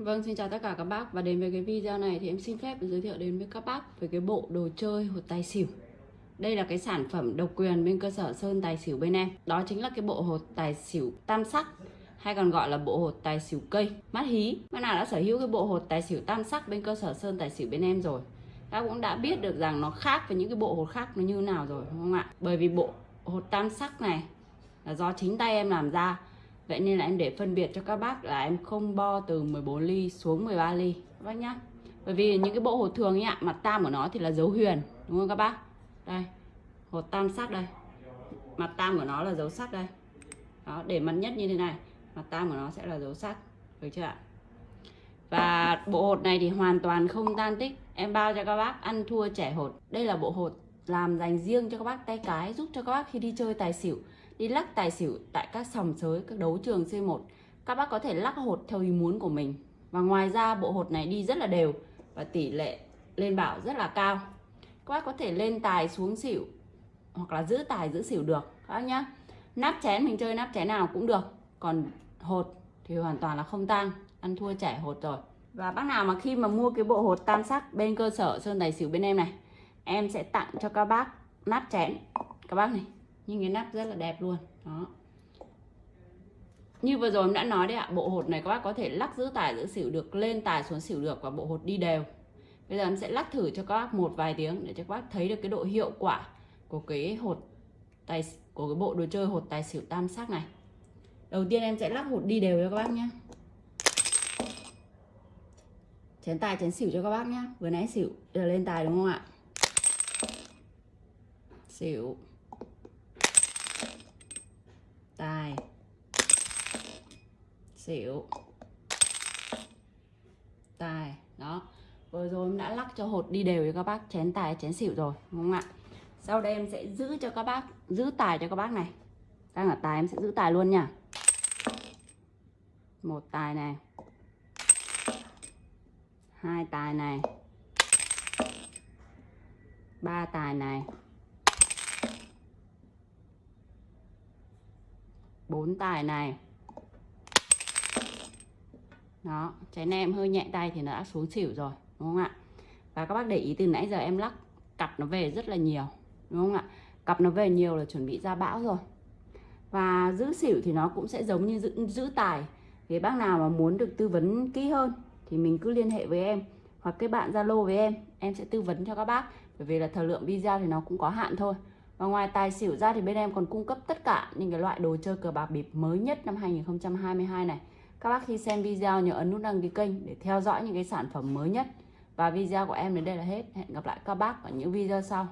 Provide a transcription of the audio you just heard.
Vâng, xin chào tất cả các bác và đến với cái video này thì em xin phép giới thiệu đến với các bác về cái bộ đồ chơi hột tài xỉu. Đây là cái sản phẩm độc quyền bên cơ sở Sơn Tài Xỉu bên em. Đó chính là cái bộ hột tài xỉu tam sắc hay còn gọi là bộ hột tài xỉu cây mắt hí. Bác nào đã sở hữu cái bộ hột tài xỉu tam sắc bên cơ sở Sơn Tài Xỉu bên em rồi. Các cũng đã biết được rằng nó khác với những cái bộ hột khác nó như nào rồi đúng không ạ? Bởi vì bộ hột tam sắc này là do chính tay em làm ra Vậy nên là em để phân biệt cho các bác là em không bo từ 14 ly xuống 13 ly các bác nhá. Bởi vì những cái bộ hột thường ấy ạ, mặt tam của nó thì là dấu huyền, đúng không các bác? Đây, hột tam sắc đây. Mặt tam của nó là dấu sắc đây. Đó, để mặt nhất như thế này, mặt tam của nó sẽ là dấu sắc, được chưa ạ? Và bộ hột này thì hoàn toàn không tan tích Em bao cho các bác ăn thua trẻ hột Đây là bộ hột làm dành riêng cho các bác tay cái Giúp cho các bác khi đi chơi tài xỉu đi lắc tài xỉu tại các sòng sới, các đấu trường C1. Các bác có thể lắc hột theo ý muốn của mình. Và ngoài ra bộ hột này đi rất là đều và tỷ lệ lên bảo rất là cao. Các bác có thể lên tài xuống xỉu hoặc là giữ tài giữ xỉu được các bác nhá. Nắp chén mình chơi nắp chén nào cũng được. Còn hột thì hoàn toàn là không tăng, ăn thua trẻ hột rồi. Và bác nào mà khi mà mua cái bộ hột tam sắc bên cơ sở Sơn Tài Xỉu bên em này Em sẽ tặng cho các bác nắp chén Các bác này nhưng cái nắp rất là đẹp luôn, đó. Như vừa rồi em đã nói đấy ạ, bộ hột này các bác có thể lắc giữ tài giữ xỉu được, lên tài xuống xỉu được và bộ hột đi đều. Bây giờ em sẽ lắc thử cho các bác một vài tiếng để cho các bác thấy được cái độ hiệu quả của cái hột tài, của cái bộ đồ chơi hột tài xỉu tam sắc này. Đầu tiên em sẽ lắc hột đi đều cho các bác nhé. Chén tài, chén xỉu cho các bác nhé. Vừa nãy xỉu, giờ lên tài đúng không ạ? Xỉu tài xỉu. Tài đó. Vừa rồi em đã lắc cho hột đi đều cho các bác, chén tài, chén xỉu rồi, đúng không ạ? Sau đây em sẽ giữ cho các bác, giữ tài cho các bác này. Đang ở tài em sẽ giữ tài luôn nha. Một tài này. Hai tài này. Ba tài này. Bốn tài này. Đó chén em hơi nhẹ tay thì nó đã xuống xỉu rồi đúng không ạ? Và các bác để ý từ nãy giờ em lắc cặp nó về rất là nhiều đúng không ạ? Cặp nó về nhiều là chuẩn bị ra bão rồi. Và giữ xỉu thì nó cũng sẽ giống như giữ, giữ tài. Thì bác nào mà muốn được tư vấn kỹ hơn thì mình cứ liên hệ với em hoặc cái bạn zalo với em em sẽ tư vấn cho các bác. Bởi vì là thời lượng video thì nó cũng có hạn thôi và ngoài tài xỉu ra thì bên em còn cung cấp tất cả những cái loại đồ chơi cờ bạc bịp mới nhất năm 2022 này. Các bác khi xem video nhớ ấn nút đăng ký kênh để theo dõi những cái sản phẩm mới nhất. Và video của em đến đây là hết. Hẹn gặp lại các bác ở những video sau.